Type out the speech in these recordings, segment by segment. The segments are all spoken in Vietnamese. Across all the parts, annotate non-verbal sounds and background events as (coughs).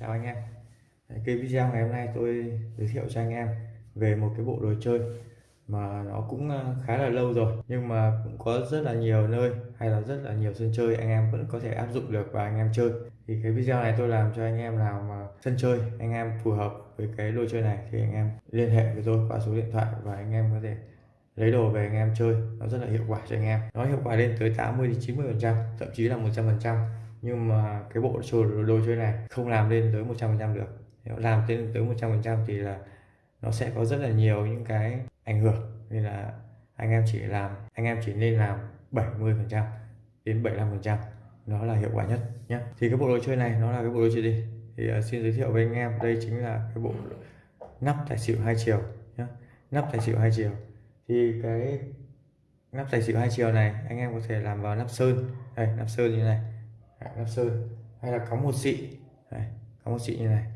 Chào anh em. Cái video ngày hôm nay tôi giới thiệu cho anh em về một cái bộ đồ chơi mà nó cũng à, khá là lâu rồi, nhưng mà cũng có rất là nhiều nơi hay là rất là nhiều sân chơi anh em vẫn có thể áp dụng được và anh em chơi. Thì cái video này tôi làm cho anh em nào mà sân chơi, anh em phù hợp với cái đồ chơi này thì anh em liên hệ với tôi qua số điện thoại và anh em có thể lấy đồ về anh em chơi. Nó rất là hiệu quả cho anh em. Nó hiệu quả lên tới 80 đến 90 phần trăm, thậm chí là 100 phần trăm nhưng mà cái bộ đồ, đồ chơi này không làm lên tới 100 phần trăm được. Nếu làm lên tới 100 phần trăm thì là nó sẽ có rất là nhiều những cái ảnh hưởng. Nên là anh em chỉ làm anh em chỉ nên làm 70 phần trăm đến 75 phần trăm. Nó là hiệu quả nhất nhé thì cái bộ đồ chơi này nó là cái bộ đồ chơi gì thì uh, xin giới thiệu với anh em đây chính là cái bộ nắp tài xỉu hai chiều nhé nắp tài xỉu hai chiều. Thì cái nắp tài xỉu hai chiều này anh em có thể làm vào nắp sơn. Đây nắp sơn như này nắp sơn hay là cắm một xị? Đây, cắm một xị như này.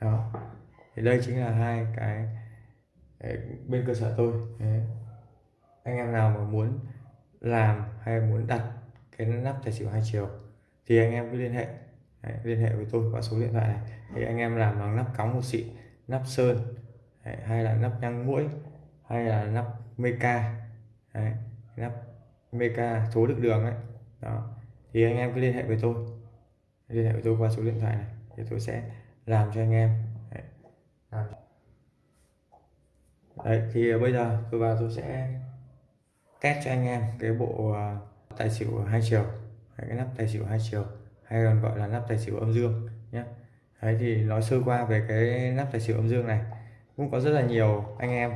Đó. Thì đây chính là hai cái bên cơ sở tôi. Đấy. anh em nào mà muốn làm hay muốn đặt cái nắp tài xỉu hai chiều thì anh em cứ liên hệ. Đấy, liên hệ với tôi qua số điện thoại này. Thì anh em làm bằng nắp cống một xị nắp sơn Đấy, hay là nắp nhang mũi hay là nắp meca Đấy, nắp meca số được đường ấy. Đó thì anh em cứ liên hệ với tôi. Liên hệ với tôi qua số điện thoại này thì tôi sẽ làm cho anh em. Đấy. Đấy, thì ờ, bây giờ tôi vào tôi sẽ test cho anh em cái bộ ờ, tài xỉu hai chiều. Cái nắp tài xỉu hai chiều hay còn gọi là nắp tài xỉu âm dương nhé Đấy thì nói sơ qua về cái nắp tài xỉu âm dương này. Cũng có rất là nhiều anh em.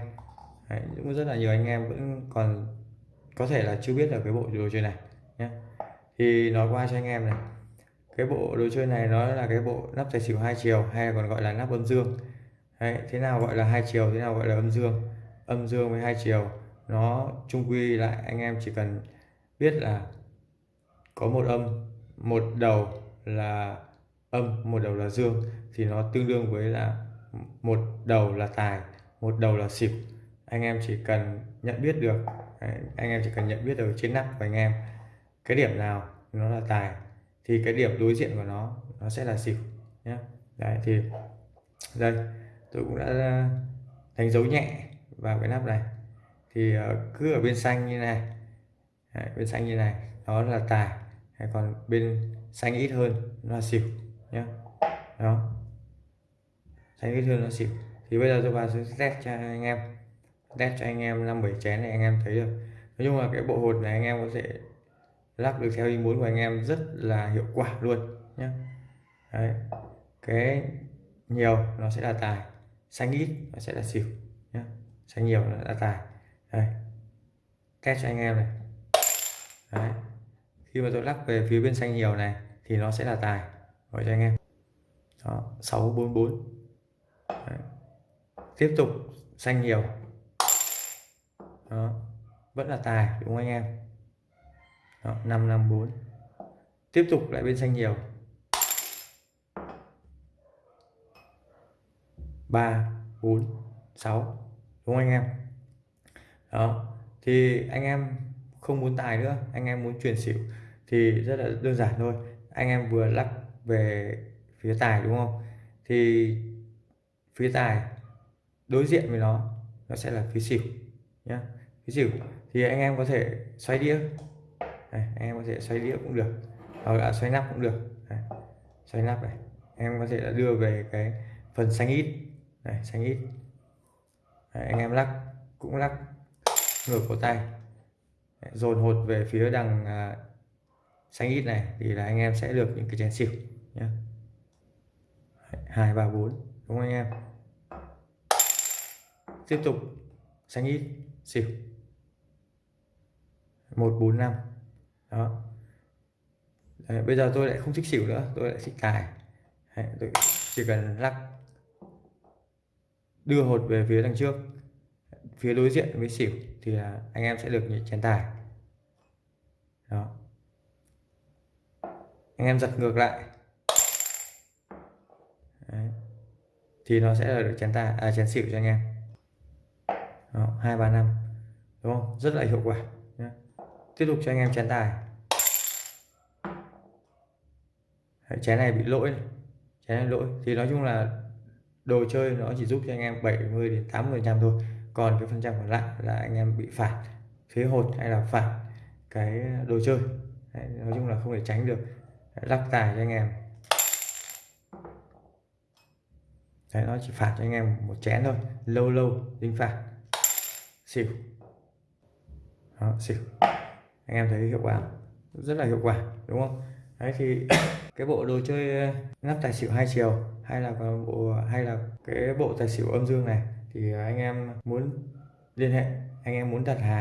Đấy, cũng rất là nhiều anh em vẫn còn có thể là chưa biết là cái bộ đồ chơi này nhé thì nói qua cho anh em này cái bộ đồ chơi này nó là cái bộ nắp tài xỉu hai chiều hay còn gọi là nắp âm dương. Đấy, thế nào gọi là hai chiều thế nào gọi là âm dương? Âm dương với hai chiều nó chung quy lại anh em chỉ cần biết là có một âm một đầu là âm một đầu là dương thì nó tương đương với là một đầu là tài một đầu là xỉu. Anh em chỉ cần nhận biết được anh em chỉ cần nhận biết được trên nắp của anh em cái điểm nào nó là tài thì cái điểm đối diện của nó nó sẽ là xỉu nhé đấy thì đây tôi cũng đã à, đánh dấu nhẹ vào cái nắp này. Thì à, cứ ở bên xanh như này đấy, bên xanh như này đó là tài hay còn bên xanh ít hơn nó là xỉu nhé đó. Xanh ít hơn nó xỉu. Thì bây giờ tôi vào sẽ test cho anh em test cho anh em năm bảy chén này anh em thấy được. Nói chung là cái bộ hột này anh em có thể lắp được theo ý muốn của anh em rất là hiệu quả luôn nhé Đấy. cái nhiều nó sẽ là tài, xanh ít nó sẽ là xỉu nhé xanh nhiều nó là tài đây, test cho anh em này Đấy. khi mà tôi lắc về phía bên xanh nhiều này thì nó sẽ là tài gọi cho anh em đó 644 Đấy. tiếp tục xanh nhiều đó, vẫn là tài đúng không anh em đó, 554 tiếp tục lại bên xanh nhiều. 3 4 6 đúng không anh em? Đó thì anh em không muốn tài nữa anh em muốn chuyển xỉu thì rất là đơn giản thôi. Anh em vừa lắc về phía tài đúng không? Thì phía tài đối diện với nó nó sẽ là phía xỉu nhá. Phía xỉu thì anh em có thể xoay đĩa đây, anh em có thể xoay đĩa cũng được. Hoặc là xoay nắp cũng được. Đây, xoay nắp này. Em có thể là đưa về cái phần xanh ít. Này xanh ít. Đấy, anh em lắc cũng lắc ngược cổ tay. Đấy, dồn hột về phía đằng à, xanh ít này thì là anh em sẽ được những cái chén xỉu nhé hai ba bốn đúng không anh em? Tiếp tục xanh ít xỉu một bốn năm đó. Đấy, bây giờ tôi lại không thích xỉu nữa tôi lại thích tài Đấy, tôi chỉ cần lắc đưa hột về phía đằng trước phía đối diện với xỉu thì là anh em sẽ được những chén tài. Đó. Anh em giật ngược lại. Đấy. thì nó sẽ là được chén tài à chén xỉu cho anh em. Hai ba năm đúng không? Rất là hiệu quả tiếp tục cho anh em chén tài. Đấy, chén này bị lỗi này. chén lỗi. Thì nói chung là đồ chơi nó chỉ giúp cho anh em 70 đến 80 trăm thôi. Còn cái phần trăm còn lại là anh em bị phạt phế hột hay là phạt cái đồ chơi. Đấy, nói chung là không thể tránh được. Lắc tài cho anh em. Đấy, nó chỉ phạt cho anh em một chén thôi. Lâu lâu dính phạt. Xỉu. Đó, xỉu anh em thấy hiệu quả, rất là hiệu quả, đúng không? Đấy, thì (coughs) cái bộ đồ chơi ờ, nắp tài xỉu hai chiều, hay là bộ, hay là cái bộ tài xỉu âm dương này, thì anh em muốn liên hệ, anh em muốn đặt hàng